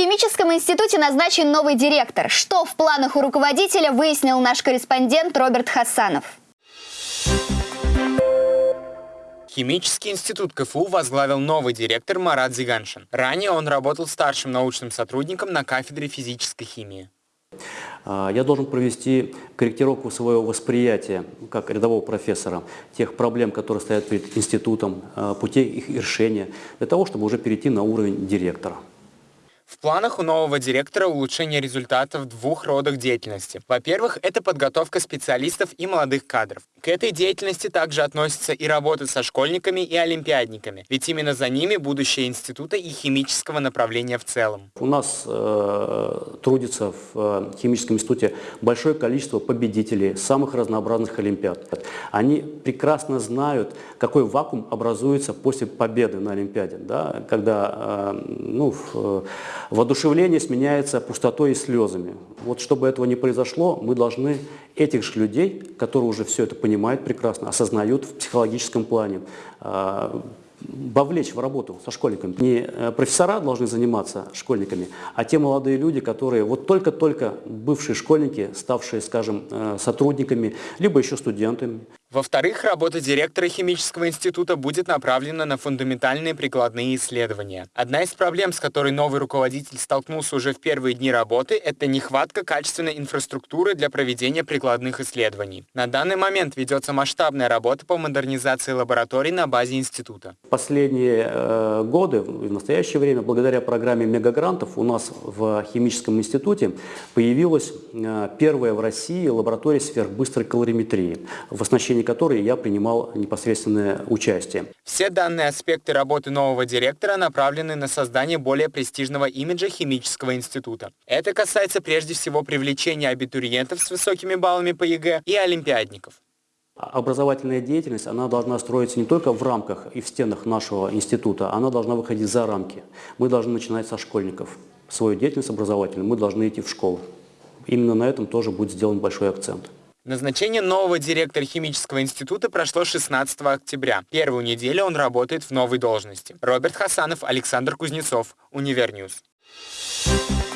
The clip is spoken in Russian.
химическом институте назначен новый директор. Что в планах у руководителя, выяснил наш корреспондент Роберт Хасанов. Химический институт КФУ возглавил новый директор Марат Зиганшин. Ранее он работал старшим научным сотрудником на кафедре физической химии. А, я должен провести корректировку своего восприятия, как рядового профессора, тех проблем, которые стоят перед институтом, а, путей их решения, для того, чтобы уже перейти на уровень директора. В планах у нового директора улучшение результатов в двух родах деятельности. Во-первых, это подготовка специалистов и молодых кадров. К этой деятельности также относится и работа со школьниками и олимпиадниками, ведь именно за ними будущее института и химического направления в целом. У нас э, трудится в э, химическом институте большое количество победителей самых разнообразных олимпиад. Они прекрасно знают, какой вакуум образуется после победы на олимпиаде, да, когда э, ну, в, воодушевление сменяется пустотой и слезами. Вот чтобы этого не произошло, мы должны этих же людей, которые уже все это понимают прекрасно, осознают в психологическом плане, а, вовлечь в работу со школьниками. Не э, профессора должны заниматься школьниками, а те молодые люди, которые вот только-только бывшие школьники, ставшие, скажем, э, сотрудниками, либо еще студентами. Во-вторых, работа директора химического института будет направлена на фундаментальные прикладные исследования. Одна из проблем, с которой новый руководитель столкнулся уже в первые дни работы, это нехватка качественной инфраструктуры для проведения прикладных исследований. На данный момент ведется масштабная работа по модернизации лабораторий на базе института. Последние э, годы, в настоящее время, благодаря программе мегагрантов, у нас в химическом институте появилась э, первая в России лаборатория сверхбыстрой калориметрии в оснащении решении которой я принимал непосредственное участие. Все данные аспекты работы нового директора направлены на создание более престижного имиджа химического института. Это касается прежде всего привлечения абитуриентов с высокими баллами по ЕГЭ и олимпиадников. Образовательная деятельность, она должна строиться не только в рамках и в стенах нашего института, она должна выходить за рамки. Мы должны начинать со школьников. Свою деятельность образовательную мы должны идти в школу. Именно на этом тоже будет сделан большой акцент. Назначение нового директора химического института прошло 16 октября. Первую неделю он работает в новой должности. Роберт Хасанов, Александр Кузнецов, Univer News. Thank you.